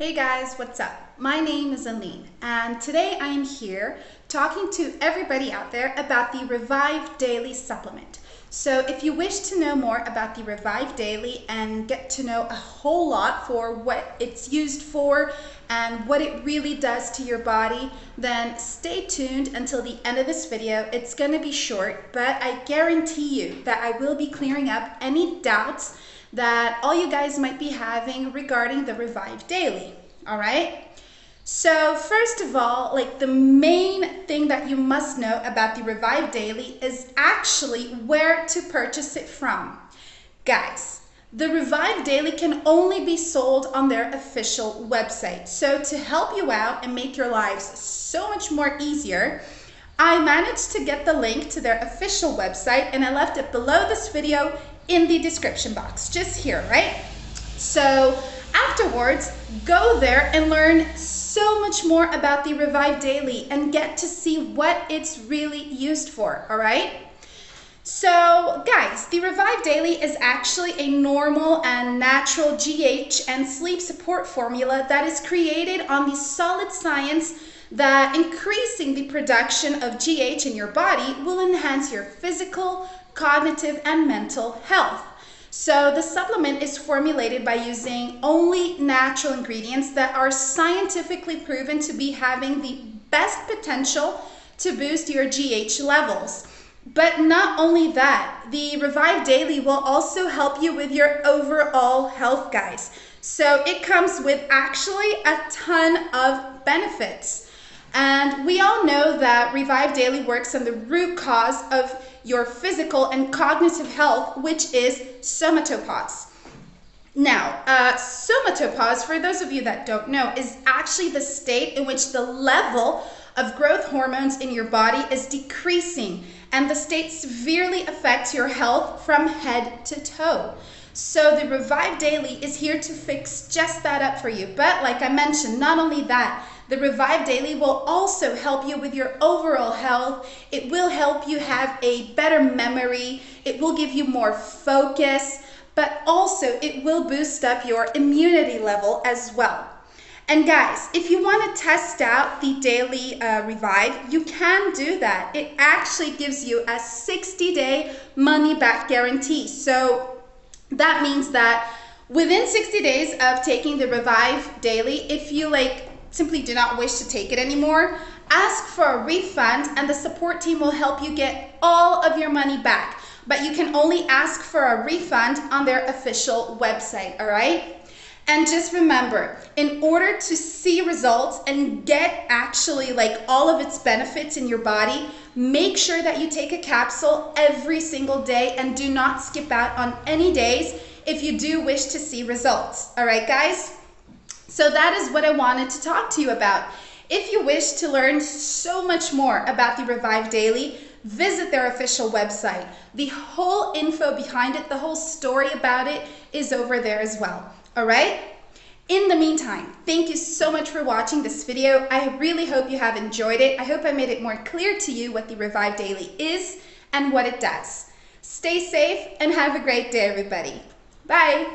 Hey guys, what's up? My name is Aline, and today I am here talking to everybody out there about the Revive Daily supplement. So if you wish to know more about the Revive Daily and get to know a whole lot for what it's used for and what it really does to your body, then stay tuned until the end of this video. It's going to be short, but I guarantee you that I will be clearing up any doubts that all you guys might be having regarding the Revive Daily, all right? So first of all, like the main thing that you must know about the Revive Daily is actually where to purchase it from. Guys, the Revive Daily can only be sold on their official website. So to help you out and make your lives so much more easier, I managed to get the link to their official website and I left it below this video in the description box, just here, right? So afterwards, go there and learn so much more about the Revive Daily and get to see what it's really used for, all right? So guys, the Revive Daily is actually a normal and natural GH and sleep support formula that is created on the solid science that increasing the production of GH in your body will enhance your physical, cognitive, and mental health. So the supplement is formulated by using only natural ingredients that are scientifically proven to be having the best potential to boost your GH levels. But not only that, the Revive Daily will also help you with your overall health, guys. So it comes with actually a ton of benefits. And we all know that Revive Daily works on the root cause of your physical and cognitive health, which is somatopause. Now, uh, somatopause, for those of you that don't know, is actually the state in which the level of growth hormones in your body is decreasing, and the state severely affects your health from head to toe. So the Revive Daily is here to fix just that up for you. But like I mentioned, not only that, the Revive Daily will also help you with your overall health. It will help you have a better memory. It will give you more focus, but also it will boost up your immunity level as well. And guys, if you want to test out the Daily uh, Revive, you can do that. It actually gives you a 60 day money back guarantee. So that means that within 60 days of taking the Revive Daily, if you like simply do not wish to take it anymore, ask for a refund and the support team will help you get all of your money back. But you can only ask for a refund on their official website, all right? And just remember, in order to see results and get actually like all of its benefits in your body, make sure that you take a capsule every single day and do not skip out on any days if you do wish to see results. All right, guys? So that is what I wanted to talk to you about. If you wish to learn so much more about the Revive Daily, visit their official website. The whole info behind it, the whole story about it is over there as well. All right? In the meantime, thank you so much for watching this video. I really hope you have enjoyed it. I hope I made it more clear to you what the Revive Daily is and what it does. Stay safe and have a great day, everybody. Bye.